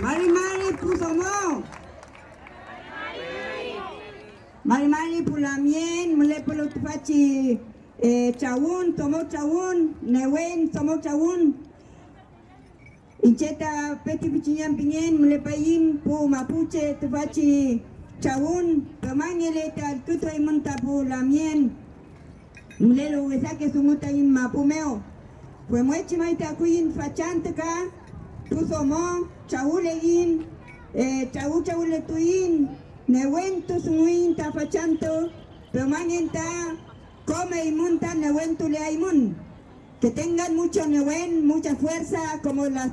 Mari Mari Pusomo. Mari Mari Pulamien, Mule Pulutupachi eh, Chawun, Tomo Chawun, Newen, Tomo Chawun. Incheta Peti Pichinyan Pinyen, Mule Payim, Pu Mapuche, Tupachi Chawun, Pamangele Tal Tuto Imunta Pulamien. Mule lo Wesake Sumuta in Mapumeo. Pues mueche maita kuin fachantaka, pusomo, chaulegin, eh, chau chauletuin, newentu sumuin ta fachanto, pero manenta, come y monta newentu le aimun. Que tengan mucho newen, mucha fuerza, como la,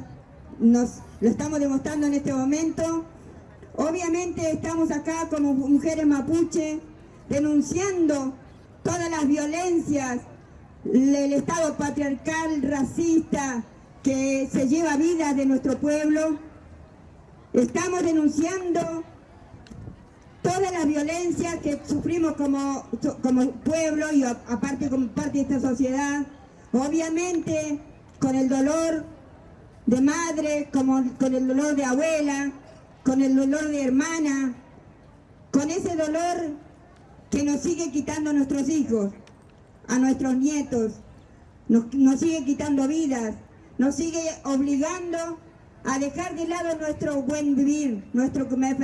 nos lo estamos demostrando en este momento. Obviamente estamos acá como mujeres mapuche, denunciando todas las violencias, el Estado patriarcal, racista, que se lleva vida de nuestro pueblo. Estamos denunciando toda la violencia que sufrimos como, como pueblo y aparte como parte de esta sociedad. Obviamente con el dolor de madre, como, con el dolor de abuela, con el dolor de hermana, con ese dolor que nos sigue quitando nuestros hijos a nuestros nietos, nos, sigue quitando vidas, nos sigue obligando a dejar de lado nuestro buen vivir, nuestro comer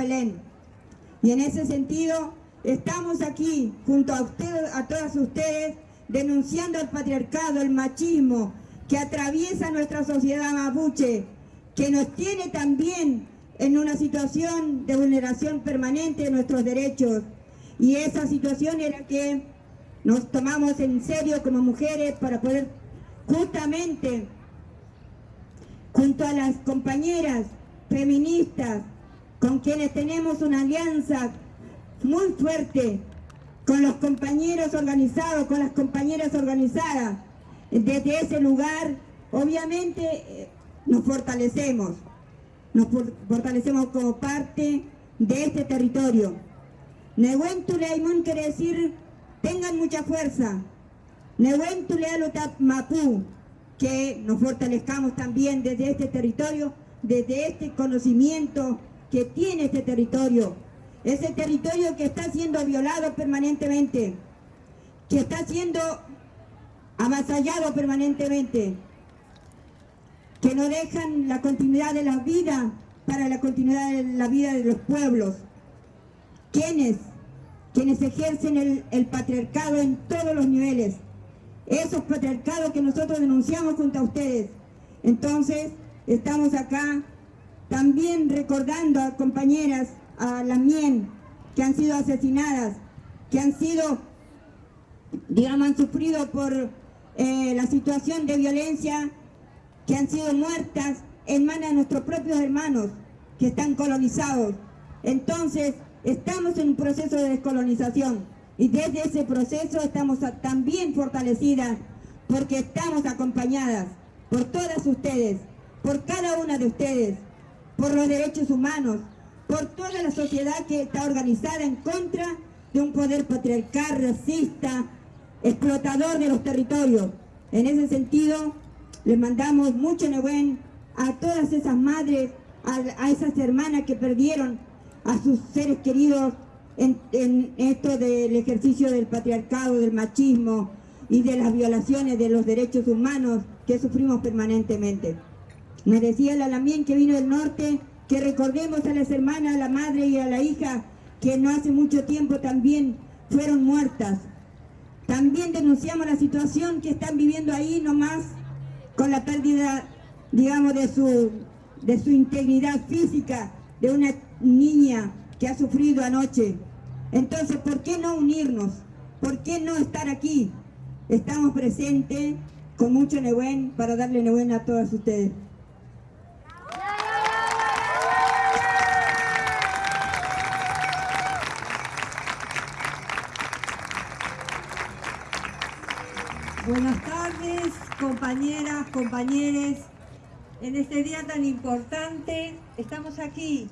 Y en ese sentido, estamos aquí, junto a, ustedes, a todas ustedes, denunciando el patriarcado, el machismo, que atraviesa nuestra sociedad mapuche, que nos tiene también en una situación de vulneración permanente de nuestros derechos. Y esa situación era que nos tomamos en serio como mujeres para poder justamente junto a las compañeras feministas con quienes tenemos una alianza muy fuerte con los compañeros organizados, con las compañeras organizadas. Desde ese lugar, obviamente, eh, nos fortalecemos. Nos fortalecemos como parte de este territorio. Nehuentu quiere decir tengan mucha fuerza. Mapu, que nos fortalezcamos también desde este territorio, desde este conocimiento que tiene este territorio. Ese territorio que está siendo violado permanentemente, que está siendo amasallado permanentemente, que no dejan la continuidad de la vida para la continuidad de la vida de los pueblos. ¿Quiénes? quienes ejercen el, patriarcado en todos los niveles. Esos patriarcados que nosotros denunciamos junto a ustedes. Entonces, estamos acá también recordando a compañeras, a las MIEN, que han sido asesinadas, que han sido, digamos, han sufrido por eh, la situación de violencia, que han sido muertas en manos de nuestros propios hermanos, que están colonizados. Entonces, Estamos en un proceso de descolonización y desde ese proceso estamos también fortalecidas porque estamos acompañadas por todas ustedes, por cada una de ustedes, por los derechos humanos, por toda la sociedad que está organizada en contra de un poder patriarcal, racista, explotador de los territorios. En ese sentido, les mandamos mucho buen a todas esas madres, a esas hermanas que perdieron a sus seres queridos en, esto del ejercicio del patriarcado, del machismo y de las violaciones de los derechos humanos que sufrimos permanentemente. Me decía la Lamien que vino del norte que recordemos a las hermanas, a la madre y a la hija que no hace mucho tiempo también fueron muertas. También denunciamos la situación que están viviendo ahí nomás con la pérdida, digamos, de su, de su integridad física, de una niña que ha sufrido anoche. Entonces, ¿por qué no unirnos? ¿Por qué no estar aquí? Estamos presentes con mucho Nehuen para darle Nehuen a todas ustedes. Buenas tardes, compañeras, compañeros. En este día tan importante estamos aquí